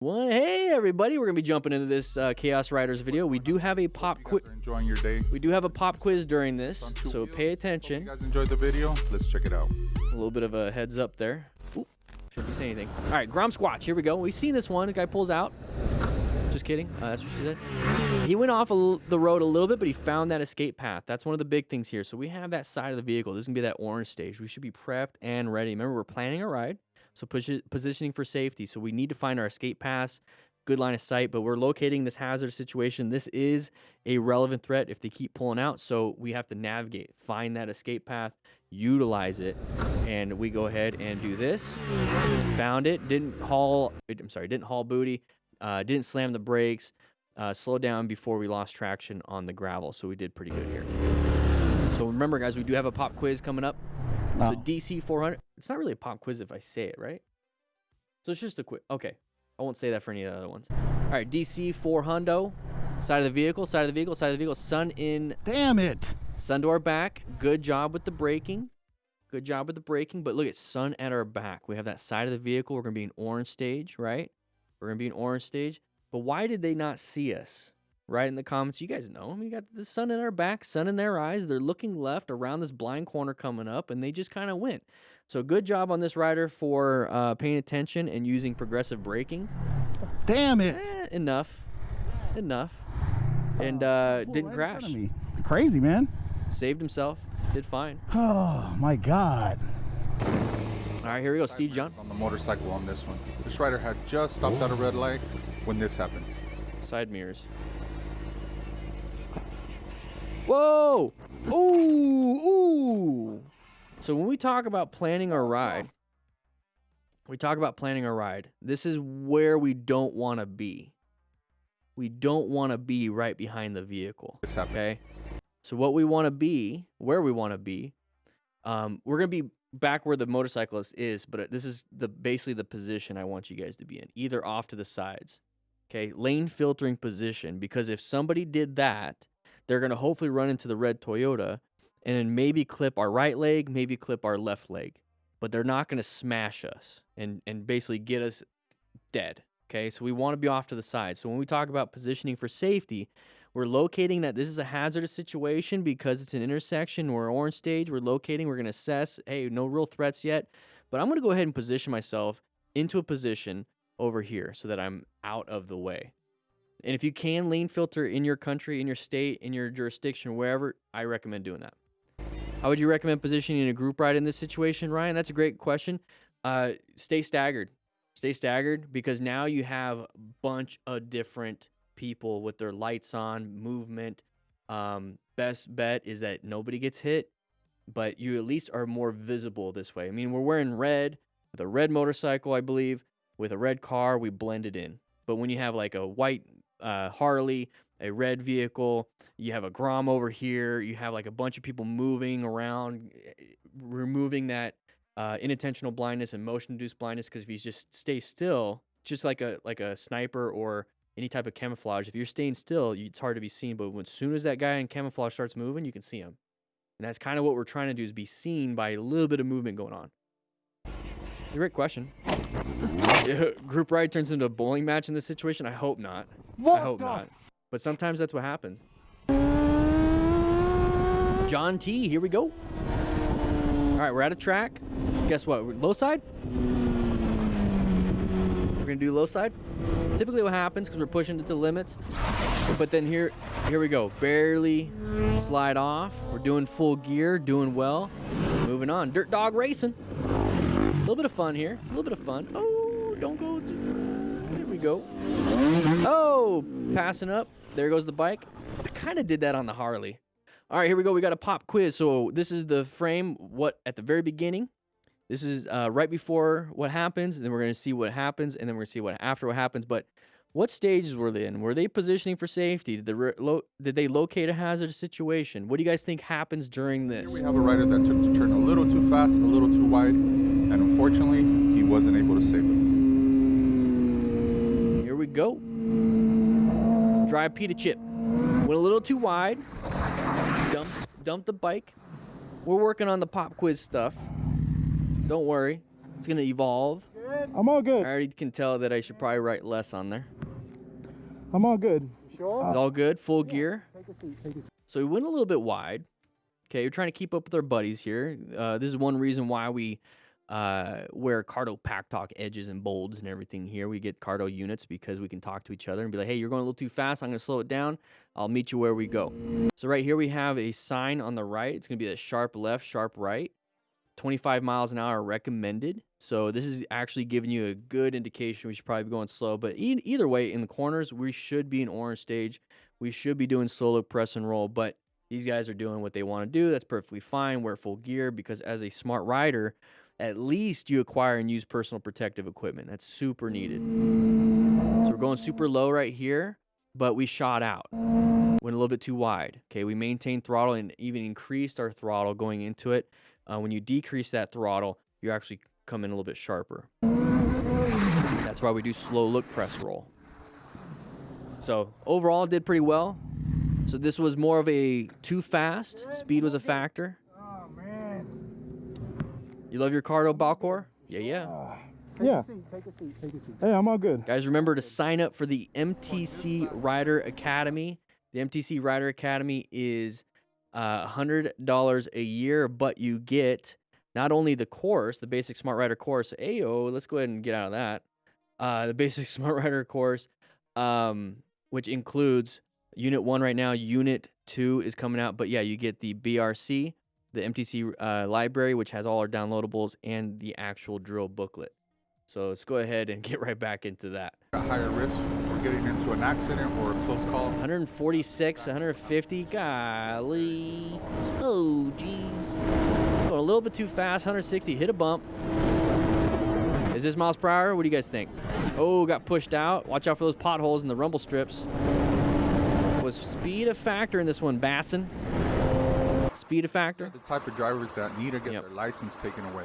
One, hey everybody, we're gonna be jumping into this uh, Chaos Riders video. We do have a pop quiz. Enjoying your day. We do have a pop quiz during this, so wheels. pay Hope attention. you guys enjoyed the video. Let's check it out. A little bit of a heads up there. Ooh, shouldn't be saying anything. All right, Grom Squatch. Here we go. We've seen this one. The guy pulls out. Just kidding. Uh, that's what she said. He went off the road a little bit, but he found that escape path. That's one of the big things here. So we have that side of the vehicle. This is gonna be that orange stage. We should be prepped and ready. Remember, we're planning a ride, so push it, positioning for safety. So we need to find our escape paths. Good line of sight, but we're locating this hazard situation. This is a relevant threat if they keep pulling out. So we have to navigate, find that escape path, utilize it, and we go ahead and do this. Found it. Didn't haul. I'm sorry. Didn't haul booty. Uh, didn't slam the brakes. Uh, slowed down before we lost traction on the gravel. So we did pretty good here. So remember, guys, we do have a pop quiz coming up. So DC 400. It's not really a pop quiz if I say it right. So it's just a quick. Okay, I won't say that for any of the other ones. All right, DC 400. Side of the vehicle. Side of the vehicle. Side of the vehicle. Sun in Damn it. Sun to our back. Good job with the braking. Good job with the braking. But look at sun at our back. We have that side of the vehicle. We're going to be in orange stage, right? We're going to be in orange stage. But why did they not see us? Right in the comments. You guys know. We got the sun in our back, sun in their eyes. They're looking left around this blind corner coming up, and they just kind of went. So good job on this rider for uh, paying attention and using progressive braking. Damn it. Eh, enough. Enough. And uh, Pulled didn't right crash. Crazy, man. Saved himself. Did fine. Oh, my God. All right, here we go. Steve John. On the motorcycle on this one. This rider had just stopped at a red light when this happened. Side mirrors. Whoa! Ooh! Ooh! So when we talk about planning our ride, we talk about planning our ride. This is where we don't want to be. We don't want to be right behind the vehicle. Okay. So what we want to be, where we want to be, um, we're gonna be back where the motorcyclist is, but uh, this is the basically the position I want you guys to be in, either off to the sides. Okay, lane filtering position because if somebody did that, they're gonna hopefully run into the red Toyota and then maybe clip our right leg, maybe clip our left leg, but they're not gonna smash us and and basically get us dead. Okay, so we want to be off to the side. So when we talk about positioning for safety, we're locating that this is a hazardous situation because it's an intersection. We're orange stage. We're locating. We're going to assess. Hey, no real threats yet, but I'm going to go ahead and position myself into a position over here so that I'm out of the way. And if you can lane filter in your country, in your state, in your jurisdiction, wherever, I recommend doing that. How would you recommend positioning a group ride in this situation, Ryan? That's a great question. Uh, stay staggered. Stay staggered because now you have a bunch of different people with their lights on, movement. Um, best bet is that nobody gets hit, but you at least are more visible this way. I mean, we're wearing red with a red motorcycle, I believe, with a red car, we blend it in. But when you have like a white uh, Harley, a red vehicle, you have a Grom over here, you have like a bunch of people moving around, eh, removing that uh, inattentional blindness and motion-induced blindness. Because if you just stay still, just like a like a sniper or any type of camouflage, if you're staying still, you- it's hard to be seen. But as soon as that guy in camouflage starts moving, you can see him. And that's kind of what we're trying to do is be seen by a little bit of movement going on. Great question. Group ride turns into a bowling match in this situation? I hope not. I hope not. But sometimes that's what happens. John T, here we go. All right, we're at a track. Guess what? Low side? We're gonna do low side. Typically, what happens because we're pushing it to the limits, but then here, here we go. Barely slide off. We're doing full gear, doing well. Moving on. Dirt dog racing. A little bit of fun here. A little bit of fun. Oh, don't go. There we go. Oh, passing up. There goes the bike. I kind of did that on the Harley. All right, here we go. We got a pop quiz. So this is the frame. What at the very beginning. This is uh, right before what happens, and then we're gonna see what happens, and then we're gonna see what after what happens. But what stages were they in? Were they positioning for safety? Did, the, re- lo- did they locate a hazardous situation? What do you guys think happens during Here this? we have a rider that took the turn a little too fast, a little too wide, and unfortunately, he wasn't able to save it. Here go. Drive Pita Chip. Went a little too wide. Dump, dumped the bike. We're working on the pop quiz stuff. Don't worry. It's going to evolve. I'm all good. I already can tell that I should probably write less on there. I'm all good. It's all good, full gear. Take a seat. Take a seat. So we went a little bit wide. Okay, we're trying to keep up with our buddies here. Uh, this is one reason why we uh, wear Cardo Pack Talk edges and bolds and everything here. We get Cardo units because we can talk to each other and be like, hey, you're going a little too fast. I'm going to slow it down. I'll meet you where we go. So right here we have a sign on the right. It's going to be a sharp left, sharp right. 25 miles an hour recommended. So this is actually giving you a good indication we should probably be going slow. But e- either way, in the corners, we should be in orange stage. We should be doing slow look press and roll. But these guys are doing what they want to do. That's perfectly fine. Wear full gear because as a smart rider, at least you acquire and use personal protective equipment. That's super needed. So we're going super low right here, but we shot out. Went a little bit too wide. Okay, we maintained throttle and even increased our throttle going into it. Uh, when you decrease that throttle, you actually come in a little bit sharper. That's why we do slow look press roll. So overall, did pretty well. So this was more of a too fast. Speed was a factor. Man. You love your Cardo Balcor? Yeah, yeah. Yeah. Take a seat. Take a seat. Hey, I'm all good. Guys, remember to sign up for the MTC Rider Academy. The MTC Rider Academy is uh, $100 a year, but you get not only the course, the basic Smart Rider course. Ayo, let's go ahead and get out of that. Uh, the basic Smart Rider course, um, which includes Unit 1 right now. Unit 2 is coming out. But yeah, you get the BRC, the MTC uh, library, which has all our downloadables, and the actual drill booklet. So let's go ahead and get right back into that. At higher risk for getting into an accident or a close call. 146, 150, golly. Oh, jeez. Going a little bit too fast, 160, hit a bump. Is this miles per hour? What do you guys think? Oh, got pushed out. Watch out for those potholes in the rumble strips. Was speed a factor in this one, Bassin? Speed a factor? The type of drivers that need to get Yep. their license taken away.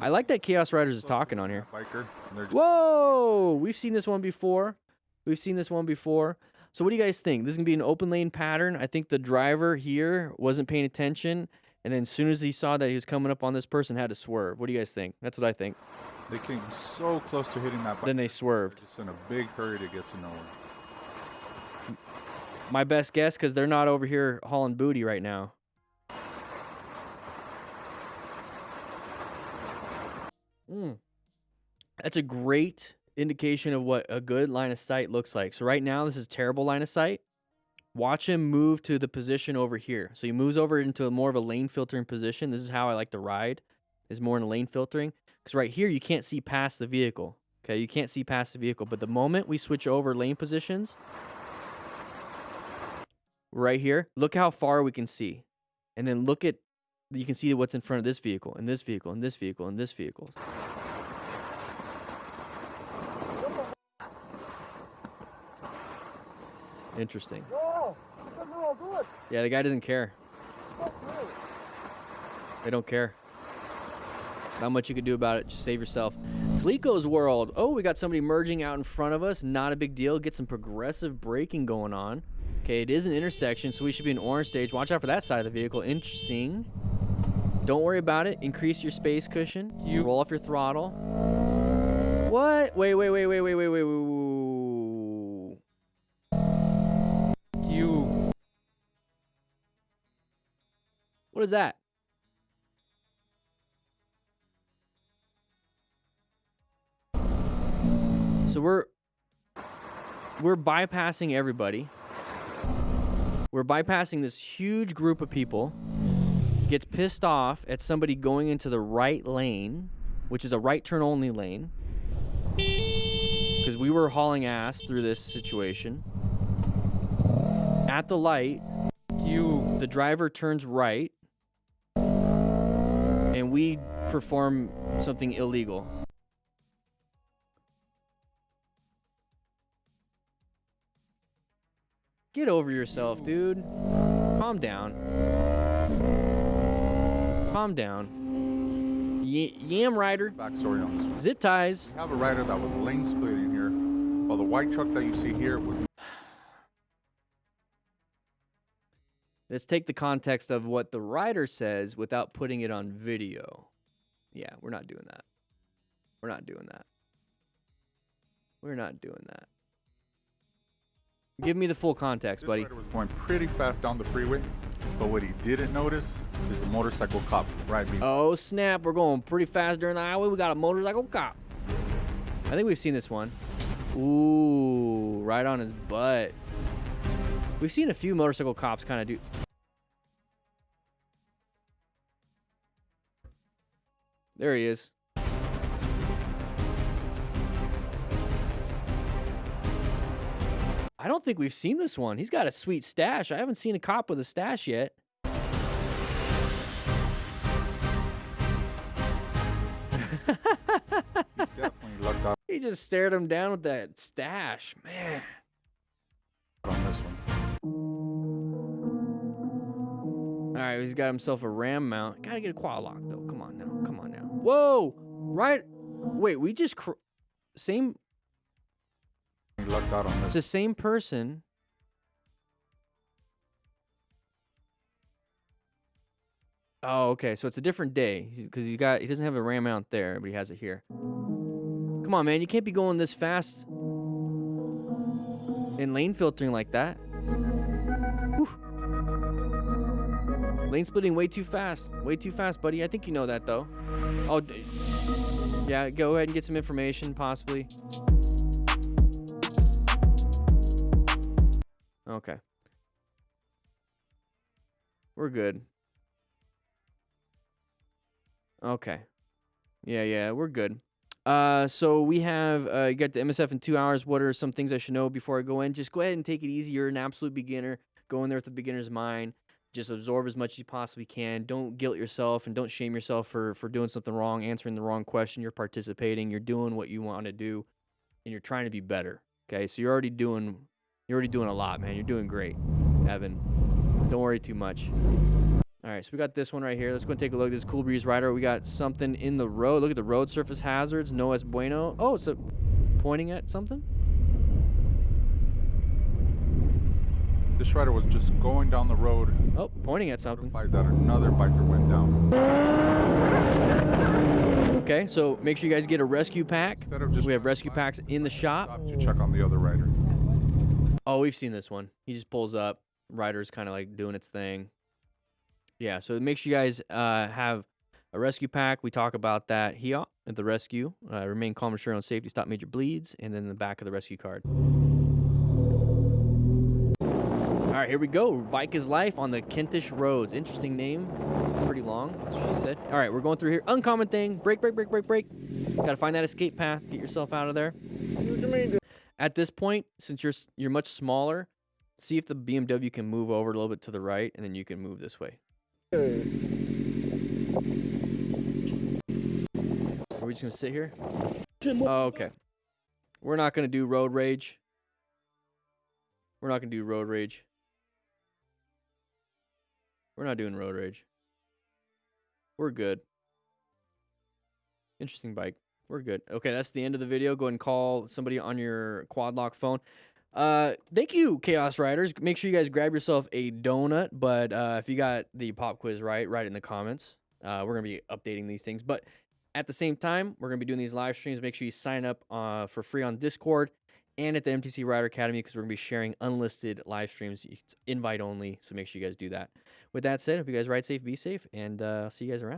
I like that Chaos Riders is talking on here. Biker. And they're just Whoa! We've seen this one before. We've seen this one before. So what do you guys think? This is gonna be an open lane pattern. I think the driver here wasn't paying attention, and then as soon as he saw that he was coming up on this person, had to swerve. What do you guys think? That's what I think. They came so close to hitting that bike. Then they swerved. Just in a big hurry to get to nowhere. My best guess, because they're not over here hauling booty right now. Mm. That's a great indication of what a good line of sight looks like. So right now, this is terrible line of sight. Watch him move to the position over here. So he moves over into more of a lane filtering position. This is how I like to ride, is more in a lane filtering. Because right here, you can't see past the vehicle. Okay, you can't see past the vehicle. But the moment we switch over lane positions, right here, look how far we can see. And then look at, you can see what's in front of this vehicle, and this vehicle, and this vehicle, and this vehicle. Interesting. Yeah, the guy doesn't care. They don't care. Not much you can do about it. Just save yourself. Talico's World. Oh, we got somebody merging out in front of us. Not a big deal. Get some progressive braking going on. Okay, it is an intersection, so we should be in orange stage. Watch out for that side of the vehicle. Interesting. Don't worry about it. Increase your space cushion. You- Roll off your throttle. What? Wait, wait, wait, wait, wait, wait, wait, wait. You. What is that? So we're we're bypassing everybody. We're bypassing this huge group of people. Gets pissed off at somebody going into the right lane, which is a right turn only lane. Because we were hauling ass through this situation. At the light, You. the driver turns right we perform something illegal. Get over yourself, dude. Calm down. Calm down. Y- Yam Rider, Backstory on this one. zip ties. We have a rider that was lane splitting here, while the white truck that you see here was Let's take the context of what the writer says without putting it on video. Yeah, we're not doing that. We're not doing that. We're not doing that. Give me the full context, This buddy. rider was going pretty fast down the freeway, but what he didn't notice is a motorcycle cop right behind. Oh snap! We're going pretty fast during the highway. We got a motorcycle cop. I think we've seen this one. Ooh, right on his butt. We've seen a few motorcycle cops kind of do. There he is. I don't think we've seen this one. He's got a sweet stash. I haven't seen a cop with a stash yet. He definitely lucked out He just stared him down with that stash. Man. on this one. All right, he's got himself a ram mount. Gotta get a quad lock though. Whoa! Right. Wait, we just cr- same. He lucked out on It's the same person. Oh, okay. So it's a different day because he got he doesn't have a ram mount there, but he has it here. Come on, man. You can't be going this fast in lane filtering like that. Lane splitting way too fast. Way too fast, buddy. I think you know that though. Oh, yeah. Go ahead and get some information, possibly. Okay. We're good. Okay. Yeah, yeah, we're good. Uh, so we have uh, you got the MSF in two hours. What are some things I should know before I go in? Just go ahead and take it easy. You're an absolute beginner. Go in there with a beginner's mind. Just absorb as much as you possibly can. Don't guilt yourself and don't shame yourself for for doing something wrong, answering the wrong question. You're participating. You're doing what you want to do, and you're trying to be better. Okay, so you're already doing you're already doing a lot, man. You're doing great, Evan. Don't worry too much. All right, so we got this one right here. Let's go and take a look. At this Cool Breeze Rider. We got something in the road. Look at the road surface hazards. No es bueno. Oh, it's a pointing at something. This rider was just going down the road, Oh, pointing at something. notified that another biker went down. Okay, so make sure you guys get a rescue pack. Instead of just We have rescue packs in the shop. to check on the other rider. Oh, we've seen this one. He just pulls up. Rider's kind of like doing its thing. Yeah, so make sure you guys uh, have a rescue pack. We talk about that here at the rescue. Uh, remain calm, ensure on safety, stop major bleeds, and then the back of the rescue card. All right, here we go. Bike is life on the Kentish roads. Interesting name. Pretty long. That's what she said. All right, we're going through here. Uncommon thing. Break, break, break, break, break. Got to find that escape path. Get yourself out of there. At this point, since you're you're much smaller, see if the BMW can move over a little bit to the right, and then you can move this way. Are we just gonna sit here? Oh, okay. We're not gonna do road rage. We're not gonna do road rage. We're not doing road rage. We're good. Interesting bike. We're good. Okay, that's the end of the video. Go and call somebody on your quad lock phone. Uh, thank you, Chaos Riders. Make sure you guys grab yourself a donut. But uh, if you got the pop quiz right, write it in the comments. Uh, we're gonna be updating these things. But at the same time, we're gonna be doing these live streams. Make sure you sign up uh, for free on Discord and at the MTC Rider Academy because we're gonna be sharing unlisted live streams. It's invite only, so make sure you guys do that. With that said, hope you guys ride safe, be safe, and uh, I'll see you guys around.